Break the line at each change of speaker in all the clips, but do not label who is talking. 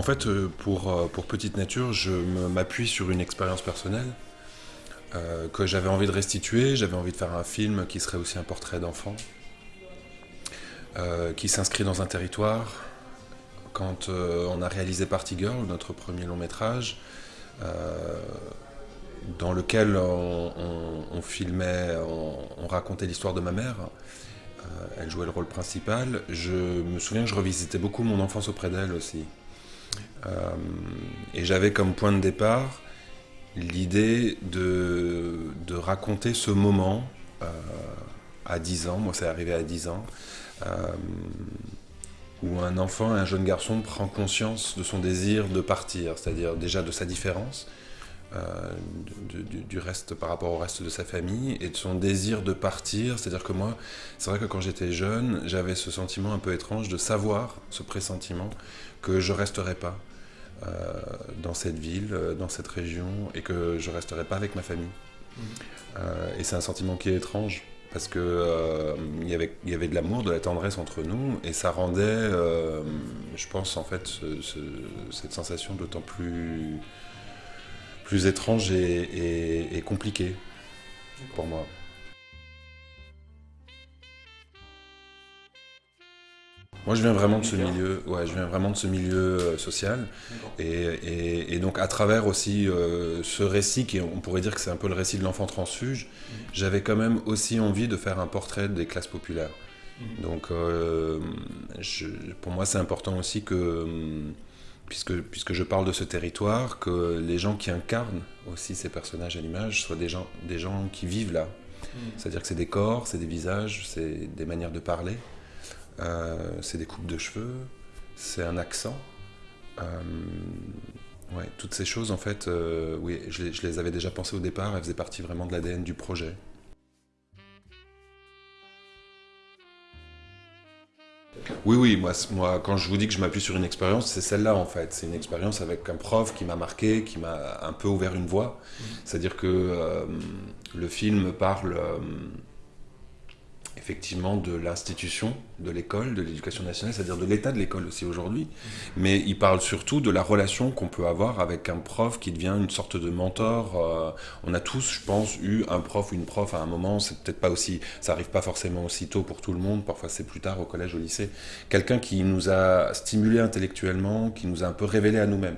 En fait, pour, pour Petite Nature, je m'appuie sur une expérience personnelle que j'avais envie de restituer. J'avais envie de faire un film qui serait aussi un portrait d'enfant, qui s'inscrit dans un territoire. Quand on a réalisé Party Girl, notre premier long métrage, dans lequel on, filmait, on, racontait l'histoire de ma mère. Euh, elle jouait le rôle principal. Je me souviens que je revisitais beaucoup mon enfance auprès d'elle aussi. Euh, et j'avais comme point de départ l'idée de, raconter ce moment euh, à 10 ans, moi c'est arrivé à 10 ans, où un enfant, un jeune garçon prend conscience de son désir de partir, c'est-à-dire déjà de sa différence, euh, du, reste par rapport au reste de sa famille et de son désir de partir. C'est-à-dire que moi, c'est vrai que quand j'étais jeune, j'avais ce sentiment un peu étrange de savoir, ce pressentiment, que je resterais pas euh, dans cette ville, euh, dans cette région, et que je resterais pas avec ma famille. Et c'est un sentiment qui est étrange parce que il y avait y avait de l'amour, de la tendresse entre nous, et ça rendait, je pense en fait, cette sensation d'autant plus plus étrange et, compliqué pour moi. Moi, je viens vraiment de ce milieu, ouais, je viens vraiment de ce milieu euh, social, et, donc à travers aussi euh, ce récit, qui on pourrait dire que c'est un peu le récit de l'enfant transfuge, mhm. j'avais quand même aussi envie de faire un portrait des classes populaires. Mhm. Donc, euh, pour moi, c'est important aussi que puisque, puisque je parle de ce territoire, que les gens qui incarnent aussi ces personnages à l'image soient des gens, des gens qui vivent là. Mm. C'est-à-dire que c'est des corps, c'est des visages, c'est des manières de parler, euh, c'est des coupes de cheveux, c'est un accent. Euh, ouais, toutes ces choses, en fait, euh, oui, je je les avais déjà pensées au départ, elles faisaient partie vraiment de l'ADN du projet. Oui, oui, moi, moi, quand je vous dis que je m'appuie sur une expérience, c'est celle-là en fait. C'est une expérience avec un prof qui m'a marqué, qui m'a un peu ouvert une voie. Mmh. C'est-à-dire que euh, le film parle euh, effectivement de l'institution, de l'école, de l'éducation nationale, c'est-à-dire de l'état de l'école aussi aujourd'hui. Mais il parle surtout de la relation qu'on peut avoir avec un prof qui devient une sorte de mentor. Euh, on a tous, je pense, eu un prof ou une prof à un moment. C'est peut-être pas aussi, ça arrive pas forcément aussi tôt pour tout le monde. Parfois c'est plus tard au collège, au lycée. Quelqu'un qui nous a stimulé intellectuellement, qui nous a un peu révélé à nous-mêmes.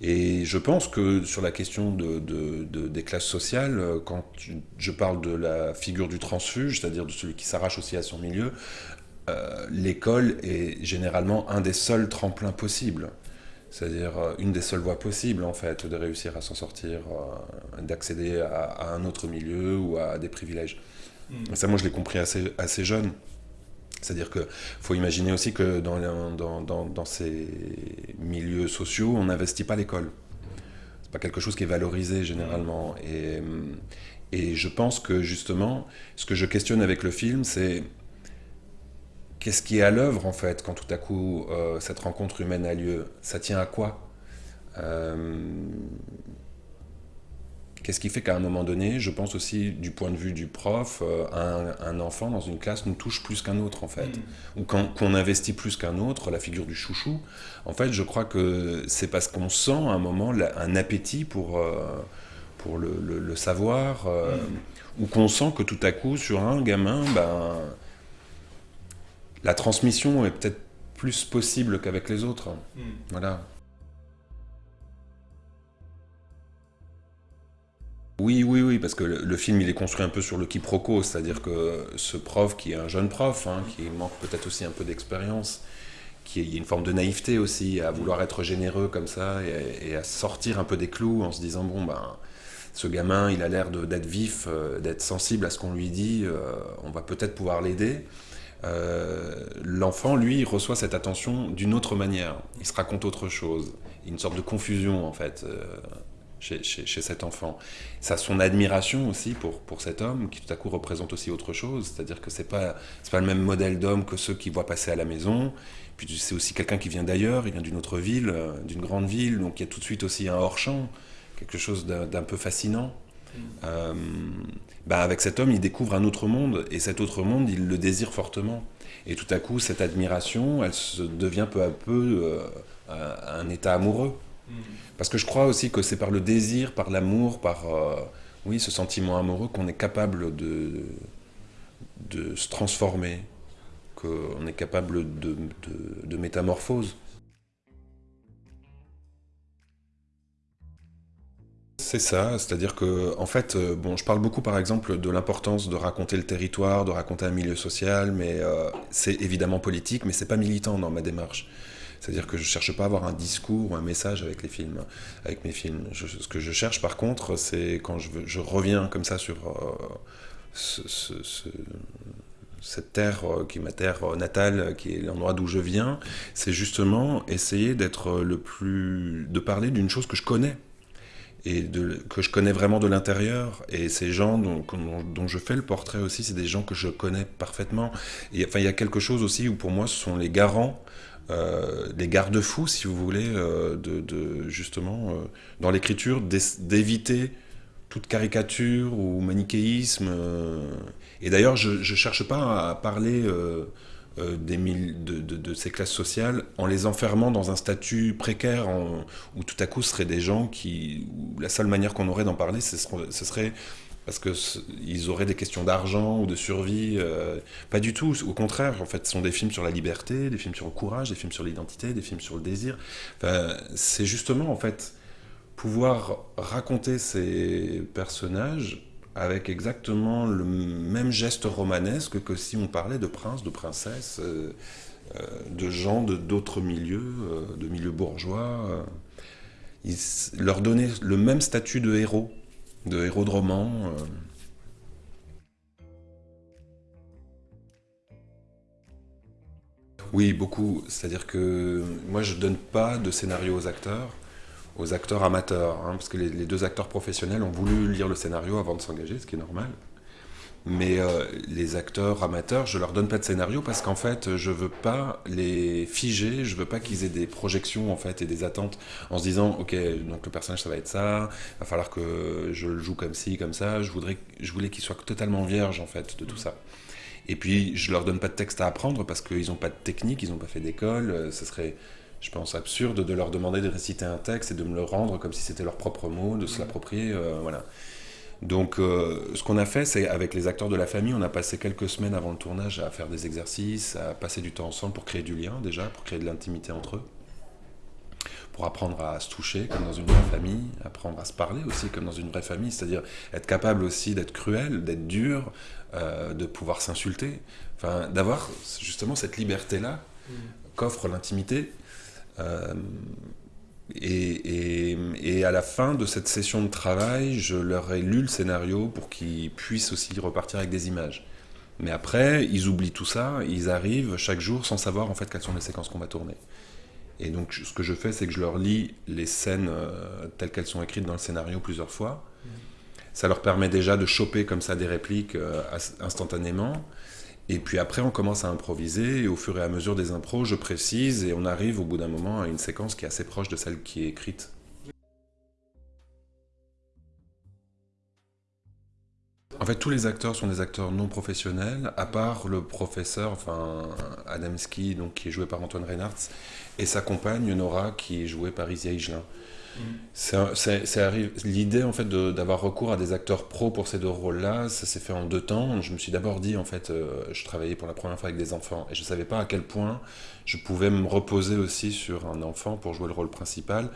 Et je pense que sur la question de, des classes sociales, euh, quand je parle de la figure du transfuge, c'est-à-dire de celui qui s'arrache aussi à son milieu, euh, l'école est généralement un des seuls tremplins possibles. C'est-à-dire euh, une des seules voies possibles, en fait, de réussir à s'en sortir, d'accéder à, un autre milieu ou à des privilèges. Hmm. Ça, moi, je l'ai compris assez, assez jeune. C'est-à-dire qu'il faut imaginer aussi que dans, ces milieux sociaux, on n'investit pas l'école. C'est pas quelque chose qui est valorisé généralement. Et, et je pense que justement, ce que je questionne avec le film, c'est qu'est-ce qui est à l'œuvre en fait quand tout à coup euh, cette rencontre humaine a lieu? Ça tient à quoi? Euh, Qu'est-ce qui fait qu'à un moment donné, je pense aussi du point de vue du prof, euh, un, enfant dans une classe nous touche plus qu'un autre en fait, mm. ou qu'on investit plus qu'un autre, la figure du chouchou. En fait, je crois que c'est parce qu'on sent à un moment un appétit pour, euh, pour le, savoir, euh, mm. ou qu'on sent que tout à coup sur un gamin, ben, la transmission est peut-être plus possible qu'avec les autres. Mm. Voilà. Oui, oui, oui, parce que le, film il est construit un peu sur le quiproquo, c'est-à-dire que ce prof qui est un jeune prof, hein, qui manque peut-être aussi un peu d'expérience, qui il y a une forme de naïveté aussi à vouloir être généreux comme ça et, à sortir un peu des clous en se disant bon ben ce gamin il a l'air d'être vif, euh, d'être sensible à ce qu'on lui dit, euh, on va peut-être pouvoir l'aider. Euh, l'enfant, lui, reçoit cette attention d'une autre manière. Il se raconte autre chose. Une sorte de confusion, en fait chez, cet enfant. Ça son admiration aussi pour, pour cet homme qui tout à coup représente aussi autre chose, c'est-à-dire que c'est pas pas le même modèle d'homme que ceux qui voient passer à la maison. Puis c'est aussi quelqu'un qui vient d'ailleurs, il vient d'une autre ville, euh, d'une grande ville, donc il y a tout de suite aussi un hors champ, quelque chose d'un peu fascinant. Euh, bah avec cet homme, il découvre un autre monde, et cet autre monde, il le désire fortement. Et tout à coup, cette admiration, elle se devient peu à peu, euh, un état amoureux. Mm. Parce que je crois aussi que c'est par le désir, par l'amour, par oui, ce sentiment amoureux qu'on est capable de, de se transformer, qu'on est capable de, de métamorphose. C'est ça, c'est-à-dire que, en fait, euh, bon, je parle beaucoup par exemple de l'importance de raconter le territoire, de raconter un milieu social, mais euh, c'est évidemment politique, mais c'est pas militant dans ma démarche. C'est-à-dire que je cherche pas à avoir un discours ou un message avec les films, avec mes films. ce que je cherche par contre, c'est quand je, reviens comme ça sur euh, cette terre qui est ma terre natale, qui est l'endroit d'où je viens, c'est justement essayer d'être le plus, de parler d'une chose que je connais et que je connais vraiment de l'intérieur. Et ces gens dont, je fais le portrait aussi, c'est des gens que je connais parfaitement. Et, enfin, il y a quelque chose aussi où pour moi, ce sont les garants, euh, les garde-fous, si vous voulez, euh, de, justement, euh, dans l'écriture, d'éviter toute caricature ou manichéisme. Et d'ailleurs, je ne cherche pas à parler euh, des de, de, ces classes sociales en les enfermant dans un statut précaire où tout à coup ce seraient des gens qui la seule manière qu'on aurait d'en parler ce serait, parce qu'ils auraient des questions d'argent ou de survie. Euh, pas du tout. Au contraire, en fait, ce sont des films sur la liberté, des films sur le courage, des films sur l'identité, des films sur le désir. C'est justement, en fait, pouvoir raconter ces personnages avec exactement le même geste romanesque que si on parlait de princes, de princesses, euh, euh, de gens de d'autres milieux, euh, de milieux bourgeois. leur donner le même statut de héros, de héros de roman. Oui, beaucoup. C'est-à-dire que moi, je ne donne pas de scénario aux acteurs aux acteurs amateurs, hein, parce que les, deux acteurs professionnels ont voulu lire le scénario avant de s'engager, ce qui est normal. Mais euh, les acteurs amateurs, je leur donne pas de scénario parce qu'en fait, je veux pas les figer, je veux pas qu'ils aient des projections en fait et des attentes en se disant, ok, donc le personnage ça va être ça, va falloir que je le joue comme ci, comme ça. Je voudrais, je voulais qu'ils soient totalement vierges en fait de tout ça. Et puis, je leur donne pas de texte à apprendre parce qu'ils n'ont pas de technique, ils n'ont pas fait d'école. Euh, ce serait je pense, absurde de leur demander de réciter un texte et de me le rendre comme si c'était leur propre mot, de se l'approprier. Euh, voilà. Donc, euh, ce qu'on a fait, c'est avec les acteurs de la famille, on a passé quelques semaines avant le tournage à faire des exercices, à passer du temps ensemble pour créer du lien déjà, pour créer de l'intimité entre eux, pour apprendre à se toucher comme dans une vraie famille, apprendre à se parler aussi comme dans une vraie famille, c'est-à-dire être capable aussi d'être cruel, d'être dur, euh, de pouvoir s'insulter, enfin, d'avoir justement cette liberté-là mmh. qu'offre l'intimité euh, et, et, à la fin de cette session de travail, je leur ai lu le scénario pour qu'ils puissent aussi repartir avec des images. Mais après, ils oublient tout ça, ils arrivent chaque jour sans savoir en fait quelles sont les séquences qu'on va tourner. Et donc ce que je fais, c'est que je leur lis les scènes euh, telles qu'elles sont écrites dans le scénario plusieurs fois. Ça leur permet déjà de choper comme ça des répliques euh, instantanément. Et puis après, on commence à improviser, et au fur et à mesure des impros, je précise, et on arrive au bout d'un moment à une séquence qui est assez proche de celle qui est écrite. En fait, tous les acteurs sont des acteurs non professionnels, à part le professeur, enfin Adamski, donc qui est joué par Antoine Reinhardt, et sa compagne Nora, qui est jouée par Isia Higelin. L'idée en fait d'avoir recours à des acteurs pros pour ces deux rôles-là. Ça s'est fait en deux temps. Je me suis d'abord dit en fait, euh, je travaillais pour la première fois avec des enfants et je savais pas à quel point je pouvais me reposer aussi sur un enfant pour jouer le rôle principal,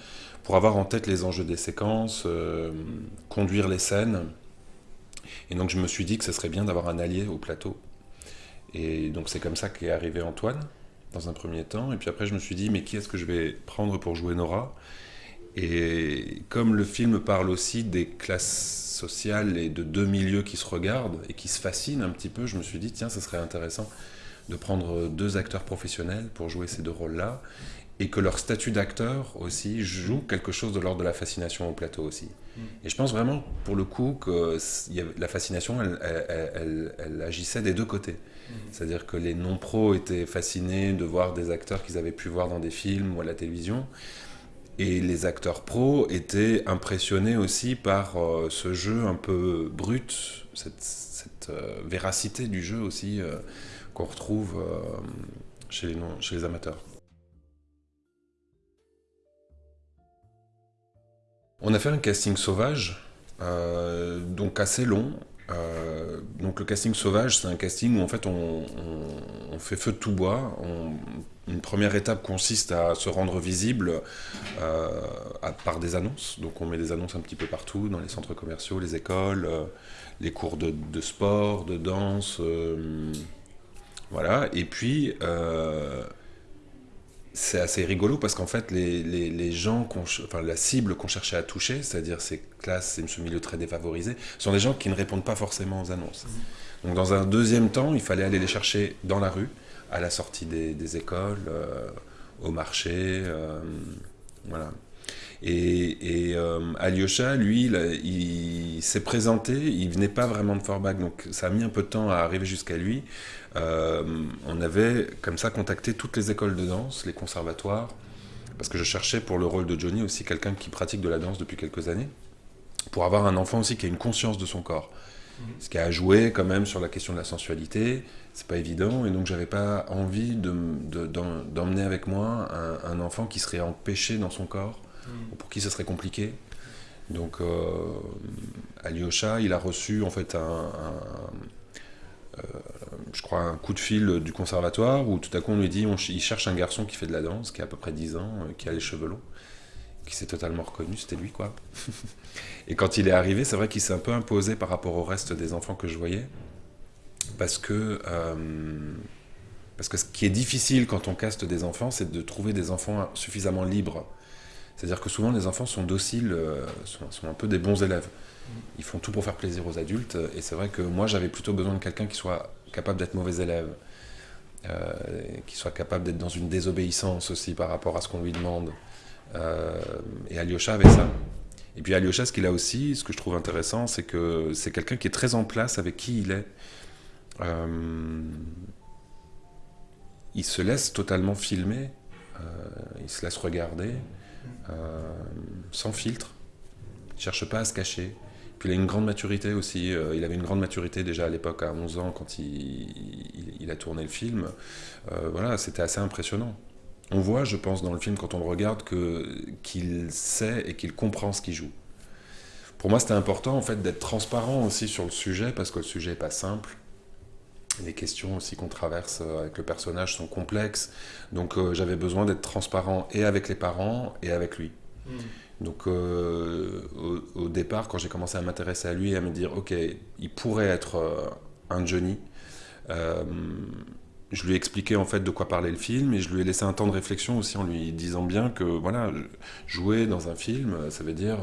pour avoir en tête les enjeux des séquences, euh, conduire les scènes. Et donc je me suis dit que ce serait bien d'avoir un allié au plateau. Et donc c'est comme ça qu'est arrivé Antoine dans un premier temps. Et puis après je me suis dit mais qui est-ce que je vais prendre pour jouer Nora? Et comme le film parle aussi des classes sociales et de deux milieux qui se regardent et qui se fascinent un petit peu, je me suis dit, tiens, ce serait intéressant de prendre deux acteurs professionnels pour jouer ces deux rôles-là et que leur statut d'acteur aussi joue quelque chose de l'ordre de la fascination au plateau aussi. Mm. Et je pense vraiment, pour le coup, que la fascination, elle, elle, agissait des deux côtés. Mm. C'est-à-dire que les non-pros étaient fascinés de voir des acteurs qu'ils avaient pu voir dans des films ou à la télévision, et les acteurs pros étaient impressionnés aussi par euh, ce jeu un peu brut, cette, euh, véracité du jeu aussi euh, qu'on retrouve chez les, amateurs. On a fait un casting sauvage, donc assez long, donc le casting sauvage, c'est un casting où en fait on, fait feu de tout bois, une première étape consiste à se rendre visible euh, par des annonces. Donc on met des annonces un petit peu partout, dans les centres commerciaux, les écoles, les cours de, de, sport, de danse. voilà. Et puis c'est assez rigolo parce qu'en fait, les, les, les gens, enfin, la cible qu'on cherchait à toucher, c'est-à-dire ces classes et ce milieu très défavorisé, sont des gens qui ne répondent pas forcément aux annonces. Donc, dans un deuxième temps, il fallait aller les chercher dans la rue, à la sortie des, écoles, euh, au marché, euh, voilà. Et, et euh, Alyosha, lui, il, s'est présenté, il venait pas vraiment de Forbach, donc ça a mis un peu de temps à arriver jusqu'à lui. On avait comme ça contacté toutes les écoles de danse, les conservatoires, parce que je cherchais pour le rôle de Johnny aussi quelqu'un qui pratique de la danse depuis quelques années, pour avoir un enfant aussi qui a une conscience de son corps. Ce qui a joué quand même sur la question de la sensualité, c'est pas évident, et donc j'avais pas envie d'emmener avec moi un, enfant qui serait empêché dans son corps, ou pour qui ce serait compliqué. Donc euh, Alyosha, il a reçu en fait un, euh, je crois, un coup de fil du conservatoire où tout à coup on lui dit on, il cherche un garçon qui fait de la danse, qui a à peu près 10 ans, euh, qui a les cheveux longs, qui s'est totalement reconnu, c'était lui quoi. et quand il est arrivé, c'est vrai qu'il s'est un peu imposé par rapport au reste des enfants que je voyais, parce que, euh, parce que ce qui est difficile quand on caste des enfants, c'est de trouver des enfants suffisamment libres. C'est-à-dire que souvent les enfants sont dociles, sont, sont un peu des bons élèves. Ils font tout pour faire plaisir aux adultes. Et c'est vrai que moi, j'avais plutôt besoin de quelqu'un qui soit capable d'être mauvais élève, euh, qui soit capable d'être dans une désobéissance aussi par rapport à ce qu'on lui demande. Euh, et Alyosha avait ça. Et puis Alyosha, ce qu'il a aussi, ce que je trouve intéressant, c'est que c'est quelqu'un qui est très en place avec qui il est. Euh, il se laisse totalement filmer, il se laisse regarder, sans filtre. Il ne cherche pas à se cacher il a une grande maturité aussi. Euh, il avait une grande maturité déjà à l'époque, à 11 ans, quand il, a tourné le film. Euh, voilà, c'était assez impressionnant. On voit, je pense, dans le film, quand on le regarde, qu'il sait et qu'il comprend ce qu'il joue. Pour moi, c'était important en fait d'être transparent aussi sur le sujet, parce que le sujet n'est pas simple. Les questions aussi qu'on traverse euh, avec le personnage sont complexes. Donc j'avais besoin d'être transparent et avec les parents et avec lui. Mmh. Donc euh, au, départ, quand j'ai commencé à m'intéresser à lui et à me dire, ok, il pourrait être euh, un Johnny, euh, je lui ai expliqué en fait de quoi parlait le film et je lui ai laissé un temps de réflexion aussi en lui disant bien que voilà, jouer dans un film, ça veut dire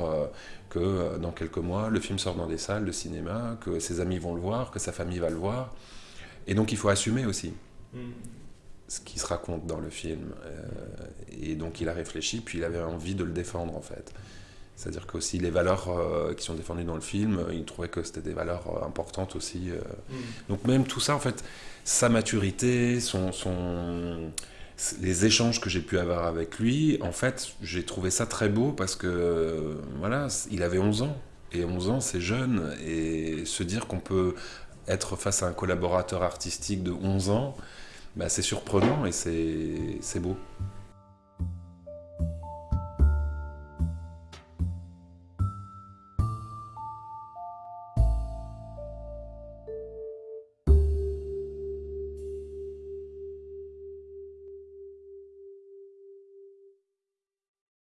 que dans quelques mois, le film sort dans des salles de cinéma, que ses amis vont le voir, que sa famille va le voir. Et donc il faut assumer aussi. Mmh ce qui se raconte dans le film. Euh, et donc il a réfléchi, puis il avait envie de le défendre en fait. C'est-à-dire qu'aussi les valeurs euh, qui sont défendues dans le film, il trouvait que c'était des valeurs euh, importantes aussi. Mm. Donc même tout ça, en fait, sa maturité, son, son, les échanges que j'ai pu avoir avec lui, en fait, j'ai trouvé ça très beau parce que, voilà, il avait 11 ans. Et 11 ans, c'est jeune. Et se dire qu'on peut être face à un collaborateur artistique de 11 ans, bah, c'est surprenant et c'est beau.